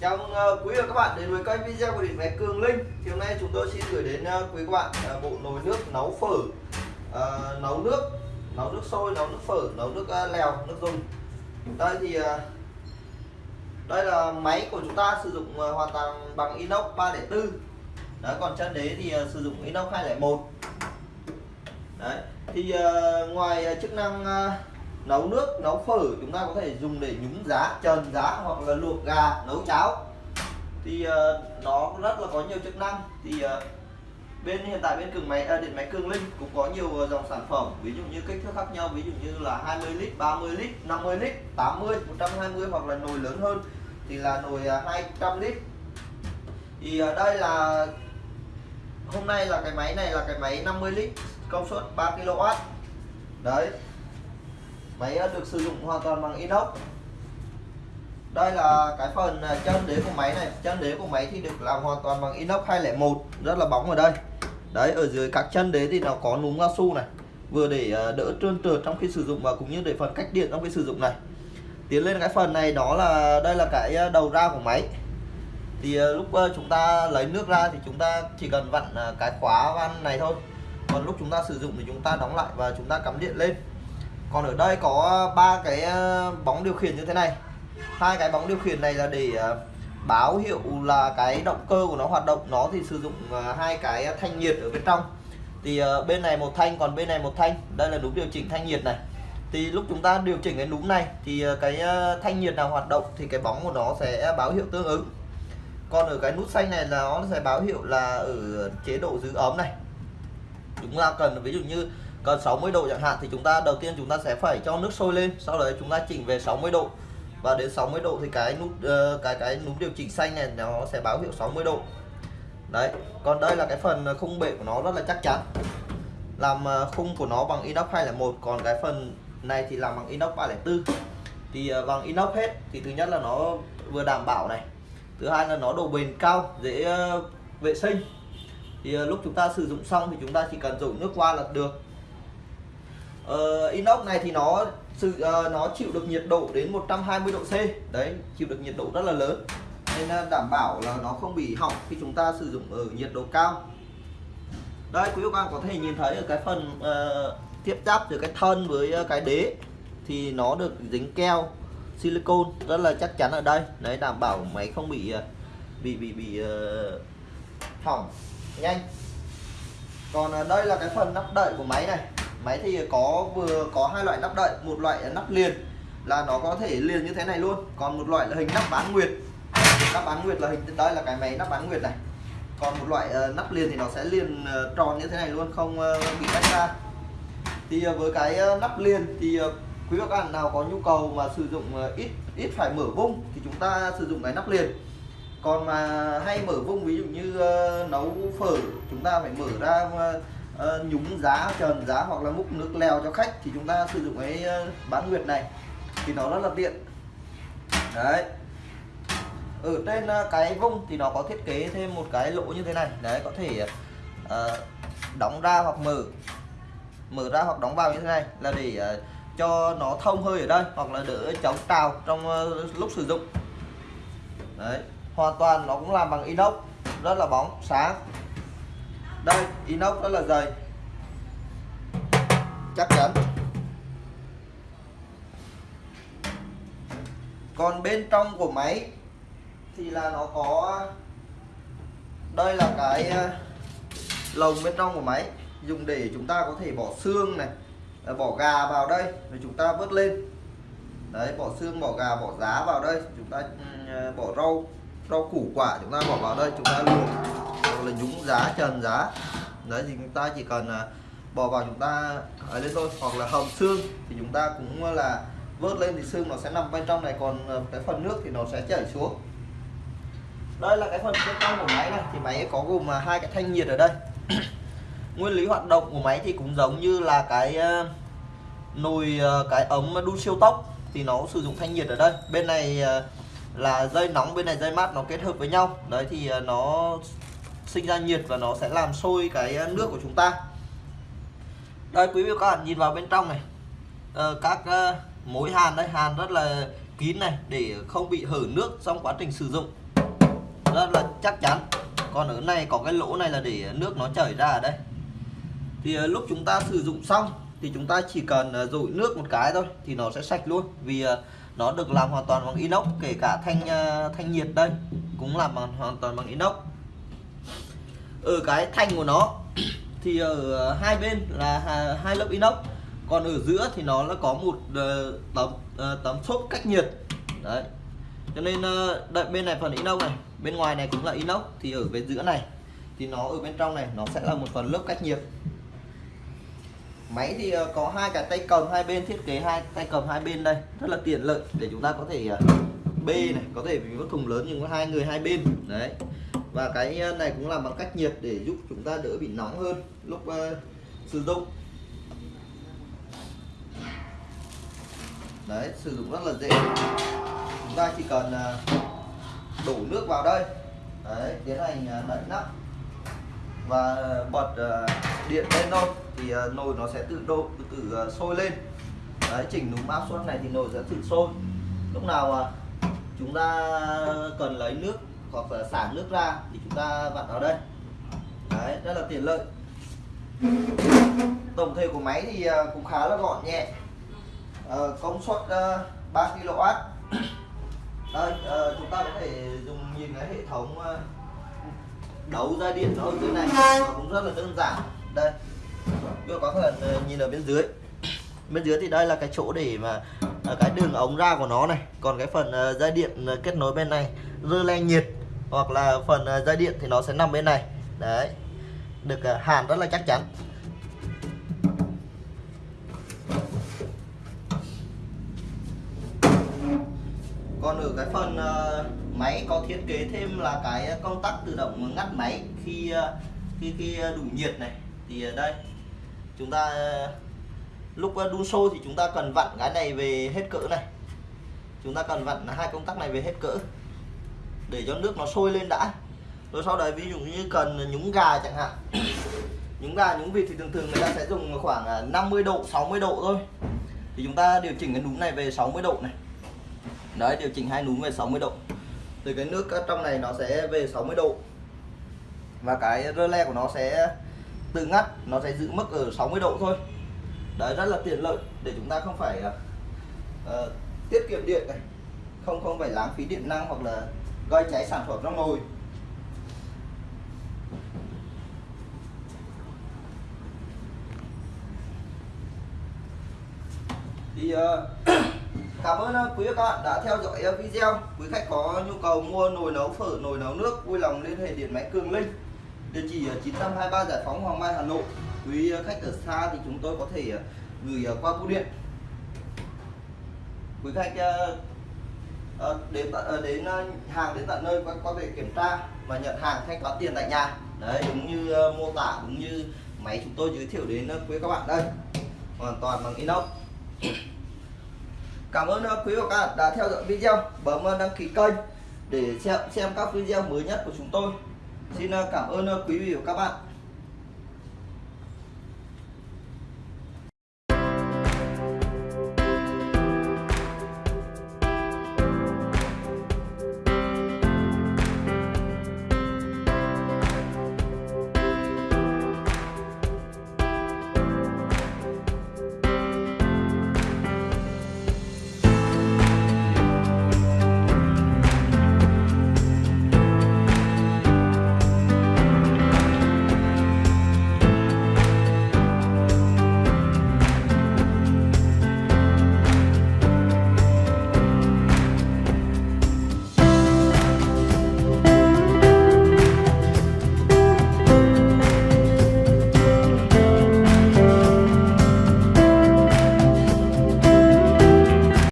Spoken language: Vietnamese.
Chào mừng quý vị và các bạn đến với kênh video của điện máy Cường Linh. Thì hôm nay chúng tôi xin gửi đến ờ, quý các bạn ờ, bộ nồi nước nấu phở, nấu nước, nấu nước sôi, nấu nước phở, nấu nước lèo, nước dùng. Đây thì đây là máy của chúng ta sử dụng hoàn toàn bằng inox 304. Đấy, còn chân đế thì sử dụng inox 201. Đấy, thì ngoài chức năng nấu nước nấu phở chúng ta có thể dùng để nhúng giá trần giá hoặc là luộc gà nấu cháo. Thì uh, nó rất là có nhiều chức năng. Thì uh, bên hiện tại bên cường máy à, điện máy cường linh cũng có nhiều dòng sản phẩm ví dụ như kích thước khác nhau ví dụ như là 20 lít 30 lít 50 lít 80 120 hoặc là nồi lớn hơn thì là nồi 200 lít. Thì uh, đây là hôm nay là cái máy này là cái máy 50 lít công suất 3 kW đấy máy được sử dụng hoàn toàn bằng inox. Đây là cái phần à, chân đế của máy này. Chân đế của máy thì được làm hoàn toàn bằng inox 201 rất là bóng ở đây. Đấy, ở dưới các chân đế thì nó có núm cao su này. Vừa để à, đỡ trơn trượt trong khi sử dụng và cũng như để phần cách điện trong khi sử dụng này. Tiến lên cái phần này, đó là, đây là cái à, đầu ra của máy. Thì lúc chúng ta lấy nước ra thì chúng ta chỉ cần vặn cái khóa van này thôi. Còn lúc chúng ta sử dụng thì chúng ta đóng lại và chúng ta cắm điện lên còn ở đây có ờ, ba cái ờ, bóng điều khiển như thế này. Hai cái bóng điều khiển này là để ờ, báo hiệu là cái động cơ của nó hoạt động. Nó thì sử dụng hai cái thanh nhiệt ở bên trong. Thì bên này một thanh, còn bên này một thanh. Đây là núm điều chỉnh thanh nhiệt này. Thì lúc chúng ta điều chỉnh cái núm này thì cái thanh nhiệt nào hoạt động thì cái bóng của nó sẽ báo hiệu tương ứng. Còn ở cái nút xanh này là nó sẽ báo hiệu là ở chế độ giữ ấm này. Chúng ta cần, ví dụ như còn 60 độ chẳng hạn thì chúng ta đầu tiên chúng ta sẽ phải cho nước sôi lên sau đấy chúng ta chỉnh về 60 độ. Và đến 60 độ thì cái nút uh, cái cái núm điều chỉnh xanh này nó sẽ báo hiệu 60 độ. Đấy còn đây là cái phần khung bệ của nó rất là chắc chắn. Làm ờ, khung của nó bằng inox 201 còn cái phần này thì làm bằng inox 304 thì ờ, bằng inox hết thì thứ nhất là nó vừa đảm bảo này. Thứ hai là nó độ bền cao dễ vệ sinh. Thì lúc chúng ta sử dụng xong thì chúng ta chỉ cần dùng nước qua là được uh, inox này thì nó sự uh, nó chịu được nhiệt độ đến 120 độ C. Đấy chịu được nhiệt độ rất là lớn. Nên uh, đảm bảo là nó không bị hỏng khi chúng ta sử dụng ở nhiệt độ cao. Đây quý vị các bạn có thể nhìn thấy ở cái phần uh, tiếp giáp từ cái thân với cái đế thì nó được dính keo silicon rất là chắc chắn ở đây. Đấy đảm bảo máy không bị bị bị bị uh, hỏng nhanh. Còn đây là cái phần nắp đậy của máy này máy thì có vừa có hai loại nắp đậy một loại nắp liền là nó có thể liền như thế này luôn. Còn một loại là hình nắp bán nguyệt. Nắp bán nguyệt là hình đây là cái máy nắp bán nguyệt này. Còn một loại uh, nắp liền thì nó sẽ liền uh, tròn như thế này luôn không uh, bị tách ra. Thì uh, với cái uh, nắp liền thì uh, quý các bạn nào có nhu cầu mà sử dụng uh, ít ít phải mở vung thì chúng ta sử dụng cái nắp liền. Còn mà hay mở vung ví dụ như uh, nấu phở chúng ta phải mở ra uh, uh, nhúng giá trần giá hoặc là múc nước lèo cho khách thì chúng ta sử dụng cái ờ, bán nguyệt này. Thì nó rất là tiện. Đấy. Ở trên ờ, cái vung thì nó có thiết kế thêm một cái lỗ như thế này. Đấy có thể uh, đóng ra hoặc mở. Mở ra hoặc đóng vào như thế này là để uh, cho nó thông hơi ở đây hoặc là đỡ chống trào trong uh, lúc sử dụng. Đấy. Hoàn toàn nó cũng làm bằng inox rất là bóng sáng đây, inox rất là dày chắc chắn. Còn bên trong của máy thì là nó có, đây là cái ờ, lồng bên trong của máy, dùng để chúng ta có thể bỏ xương này ờ, bỏ gà vào đây, rồi chúng ta vớt lên. Đấy, bỏ xương, bỏ gà, bỏ giá vào đây, chúng ta ừ, ờ, bỏ rau rau củ quả chúng ta bỏ vào đây, chúng ta luộc là nhúng giá, trần giá. Đấy, thì chúng ta chỉ cần à, bỏ vào chúng ta ở lên thôi, hoặc là hầm xương thì chúng ta cũng à, là vớt lên thì xương nó sẽ nằm bên trong này, còn cái phần nước thì nó sẽ chảy xuống. Đây là cái phần bên trong của máy này, thì máy có gồm hai cái thanh nhiệt ở đây. Nguyên lý hoạt động của máy thì cũng giống như là cái nồi cái ấm đun siêu tốc thì nó sử dụng thanh nhiệt ở đây. Bên này là dây nóng, bên này dây mát nó kết hợp với nhau. Đấy, thì nó sinh ra nhiệt và nó sẽ làm sôi cái ờ, nước của chúng ta. Đây quý vị các bạn nhìn vào bên trong này. Ờ, các uh, mối hàn đây hàn rất là kín này để không bị hở nước trong quá trình sử dụng. Rất là chắc chắn. Còn ở này có cái lỗ này là để ờ, nước nó chảy ra ở đây. Thì lúc chúng ta sử dụng xong thì chúng ta chỉ cần ờ, dội nước một cái thôi thì nó sẽ sạch luôn. Vì nó được làm hoàn toàn bằng inox kể cả thanh thanh nhiệt đây cũng làm bằng hoàn toàn bằng inox ở cái thanh của nó thì ở hai bên là hai lớp inox, còn ở giữa thì nó là có một ờ, tấm ờ, tấm xốp cách nhiệt. Đấy. Cho nên ờ, đợi bên này phần inox này, bên ngoài này cũng là inox, thì ở bên giữa này, thì nó ở bên trong này, nó sẽ là một phần lớp cách nhiệt. Máy thì có hai cái tay cầm, hai bên thiết kế hai tay cầm hai bên đây, rất là tiện lợi để chúng ta có thể bê này, có thể vì có thùng lớn nhưng có hai người hai bên. Đấy và cái ờ, này cũng làm bằng cách nhiệt để giúp chúng ta đỡ bị nóng hơn lúc uh, sử dụng. Đấy sử dụng rất là dễ. Chúng ta chỉ cần uh, đổ nước vào đây. Đấy tiến hành đậy nắp. Và bật uh, điện lên thôi thì uh, nồi nó sẽ tự độ tự, tự uh, sôi lên. Đấy chỉnh núm áp suất này thì nồi sẽ tự sôi. Lúc nào uh, chúng ta cần lấy nước hoặc là xả nước ra thì chúng ta vặn vào đây. Đấy rất là tiện lợi. Tổng thể của máy thì à, cũng khá là gọn nhẹ. Ờ, công suất uh, 3 kW đây ờ, chúng ta có thể dùng nhìn cái hệ thống ờ, đấu ra điện nó ở dưới này. Nó cũng rất là đơn giản. Đây các có thể nhìn ở bên dưới. Bên dưới thì đây là cái chỗ để mà cái đường ống ra của nó này. Còn cái phần dây điện kết nối bên này rơ le nhiệt hoặc là phần à, dây điện thì nó sẽ nằm bên này. Đấy. Được à, hàn rất là chắc chắn. Còn ở cái phần à, máy có thiết kế thêm là cái công tắc tự động ngắt máy khi khi khi đủ nhiệt này. Thì đây. Chúng ta lúc đun sôi thì chúng ta cần vặn cái này về hết cỡ này. Chúng ta cần vặn hai công tắc này về hết cỡ để cho nước nó sôi lên đã. Rồi sau đấy ví dụ như cần nhúng gà chẳng hạn. Nhúng gà nhúng vịt thì thường thường người ta sẽ dùng khoảng à, 50 độ 60 độ thôi. Thì chúng ta điều chỉnh cái núm này về 60 độ này. Đấy điều chỉnh hai núm về 60 độ. Thì cái nước trong này nó sẽ về 60 độ. Và cái rơ le của nó sẽ tự ngắt nó sẽ giữ mức ở 60 độ thôi. Đấy rất là tiện lợi để chúng ta không phải uh, tiết kiệm điện này. Không không phải lãng phí điện năng hoặc là gây cháy sản phẩm trong nồi. Thì uh, cảm ơn ờ, quý các bạn đã theo dõi ờ, video. Quý khách có nhu cầu mua nồi nấu phở nồi nấu nước vui lòng liên hệ điện máy cường linh địa chỉ 923 giải phóng Hoàng Mai Hà Nội. Quý khách ở xa thì chúng tôi có thể gửi qua bưu điện. Quý khách Ờ, đến ờ, đến ờ, hàng đến tận nơi có thể kiểm tra và nhận hàng thanh toán tiền tại nhà. Đấy, đúng như mô tả, đúng như máy chúng tôi giới thiệu đến quý các bạn đây. Hoàn toàn bằng inox. Cảm ơn quý và các bạn đã theo dõi video. Bấm đăng ký kênh để xem xem các video mới nhất của chúng tôi. Xin cảm ơn quý vị và các bạn.